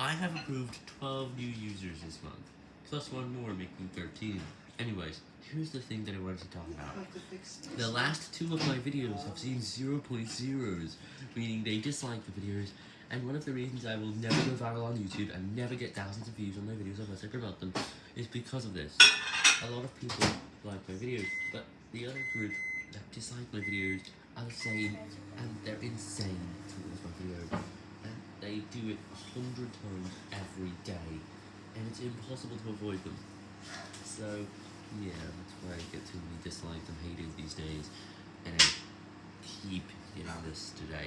I have approved 12 new users this month, plus one more making 13. Anyways, here's the thing that I wanted to talk about. The last two of my videos have seen 0.0s, meaning they dislike the videos, and one of the reasons I will never go viral on YouTube and never get thousands of views on my videos unless I promote them is because of this. A lot of people like my videos, but the other group that dislike my videos are the same, and they're insane towards my videos. And they do it a hundred times every day, and it's impossible to avoid them. So, yeah, that's why I get too many dislikes and haters these days, and I keep getting this today.